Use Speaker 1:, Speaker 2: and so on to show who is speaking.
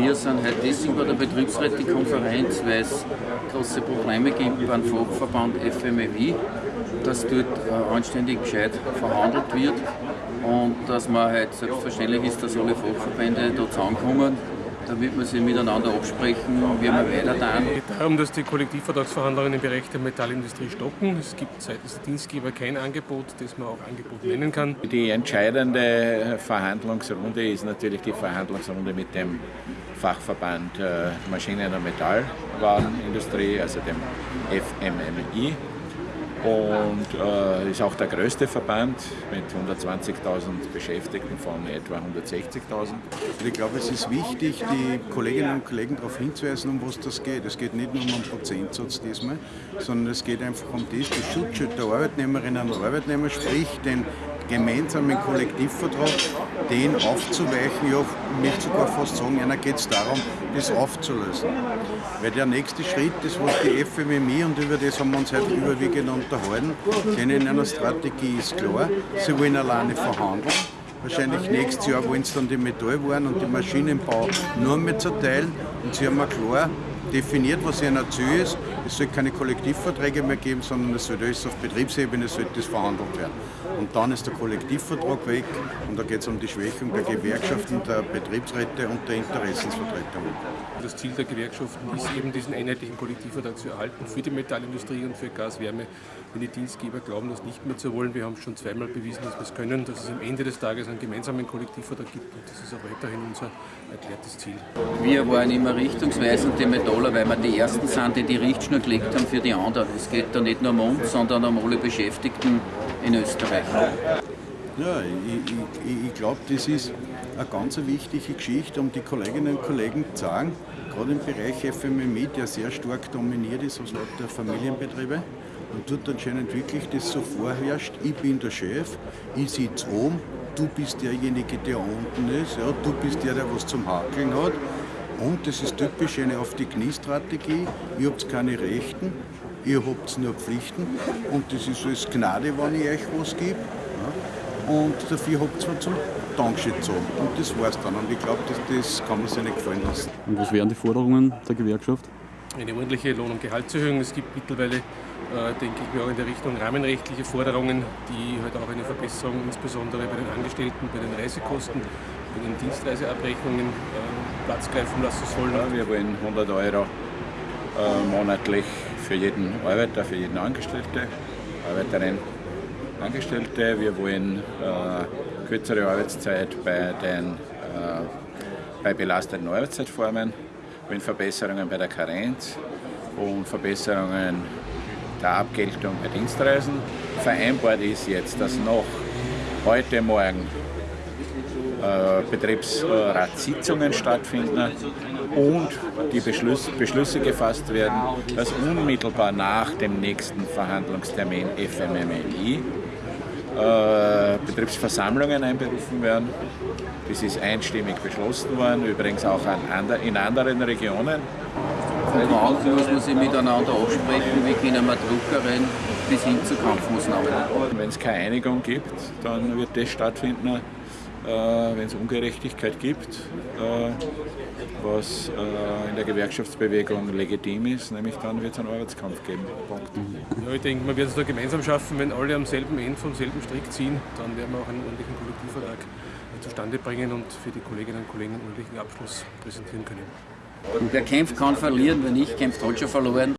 Speaker 1: Wir sind heute deswegen bei der Betriebsrätekonferenz, weil es große Probleme gibt beim Fachverband FMEW, dass dort äh, anständig gescheit verhandelt wird und dass man halt selbstverständlich ist, dass alle Fachverbände da zusammenkommen damit wir sie miteinander absprechen, wie wir weiter tun.
Speaker 2: Es geht darum, dass die Kollektivvertragsverhandlungen im Bereich der Metallindustrie stocken. Es gibt seitens der Dienstgeber kein Angebot, das man auch Angebot nennen kann.
Speaker 3: Die entscheidende Verhandlungsrunde ist natürlich die Verhandlungsrunde mit dem Fachverband äh, Maschinen- und Metallwarenindustrie, also dem FMMI und äh, ist auch der größte Verband mit 120.000 Beschäftigten von etwa 160.000.
Speaker 4: Ich glaube, es ist wichtig, die Kolleginnen und Kollegen darauf hinzuweisen, um was das geht. Es geht nicht nur um einen Prozentsatz diesmal, sondern es geht einfach um das, die Schutzschutz der Arbeitnehmerinnen und Arbeitnehmer, sprich den gemeinsamen Kollektivvertrag, den aufzuweichen, ja, nicht sogar fast sagen, einer geht es darum, das aufzulösen. Weil der nächste Schritt, das was die FMMI, und über das haben wir uns heute überwiegend unterhalten, in einer Strategie ist klar, sie wollen alleine verhandeln. Wahrscheinlich nächstes Jahr wollen sie dann die Metallwaren und die Maschinenbau nur mehr zerteilen. Und sie haben klar definiert, was ihr Ziel ist. Es soll keine Kollektivverträge mehr geben, sondern es soll alles auf Betriebsebene sollte das verhandelt werden. Und dann ist der Kollektivvertrag weg und da geht es um die Schwächung der Gewerkschaften, der Betriebsräte und der Interessensvertretungen.
Speaker 2: Das Ziel der Gewerkschaften ist eben, diesen einheitlichen Kollektivvertrag zu erhalten für die Metallindustrie und für Gas, Wärme. Wenn die Dienstgeber glauben, das nicht mehr zu wollen, wir haben schon zweimal bewiesen, dass wir es können, dass es am Ende des Tages einen gemeinsamen Kollektivvertrag gibt und das ist auch weiterhin unser erklärtes Ziel.
Speaker 1: Wir waren immer richtungsweisend, die Metaller, weil wir die Ersten sind, die die Richtschnur gelegt haben für die anderen. Es geht da nicht nur um uns, sondern um alle Beschäftigten in Österreich.
Speaker 4: Ja, ich, ich, ich glaube, das ist eine ganz wichtige Geschichte, um die Kolleginnen und Kollegen zu sagen, gerade im Bereich FMMI, der sehr stark dominiert ist aus lauter Familienbetriebe, und dort anscheinend wirklich das so vorherrscht, ich bin der Chef, ich sitze oben, du bist derjenige, der unten ist, ja, du bist der, der was zum Hakeln hat. Und das ist typisch eine auf die Knie-Strategie, ihr habt keine Rechten, ihr habt nur Pflichten und das ist alles Gnade, wenn ich euch was gebe. Ja. Und dafür habt ihr zum Dankeschön zu. Und das war's dann. Und ich glaube, das, das kann man sich nicht gefallen lassen.
Speaker 5: Und was wären die Forderungen der Gewerkschaft?
Speaker 2: Eine ordentliche Lohn- und Gehaltserhöhung. Es gibt mittlerweile, äh, denke ich mir, auch in der Richtung rahmenrechtliche Forderungen, die halt auch eine Verbesserung insbesondere bei den Angestellten, bei den Reisekosten, bei Dienstreiseabrechnungen äh, Platz greifen lassen sollen.
Speaker 3: Ja, wir wollen 100 Euro äh, monatlich für jeden Arbeiter, für jeden Angestellte, Arbeiterin, Angestellte. Wir wollen äh, kürzere Arbeitszeit bei den äh, bei belasteten Arbeitszeitformen, wir wollen Verbesserungen bei der Karenz und Verbesserungen der Abgeltung bei Dienstreisen. Vereinbart ist jetzt, dass noch heute Morgen Betriebsratssitzungen stattfinden und die Beschlüsse, Beschlüsse gefasst werden, dass unmittelbar nach dem nächsten Verhandlungstermin FMMI äh, Betriebsversammlungen einberufen werden. Das ist einstimmig beschlossen worden, übrigens auch an, in anderen Regionen.
Speaker 1: Morgen muss man sich miteinander absprechen, wie können wir Druckerin bis hin zu Kampfmaßnahmen.
Speaker 3: Wenn es keine Einigung gibt, dann wird das stattfinden, äh, wenn es Ungerechtigkeit gibt, äh, was äh, in der Gewerkschaftsbewegung legitim ist, nämlich dann wird es einen Arbeitskampf geben. Punkt.
Speaker 2: Ja, ich denke, man wird es da gemeinsam schaffen, wenn alle am selben Ende vom selben Strick ziehen, dann werden wir auch einen ordentlichen Kollektivvertrag zustande bringen und für die Kolleginnen und Kollegen einen ordentlichen Abschluss präsentieren können.
Speaker 1: Und wer kämpft, kann verlieren. Wer nicht kämpft, hat schon verloren.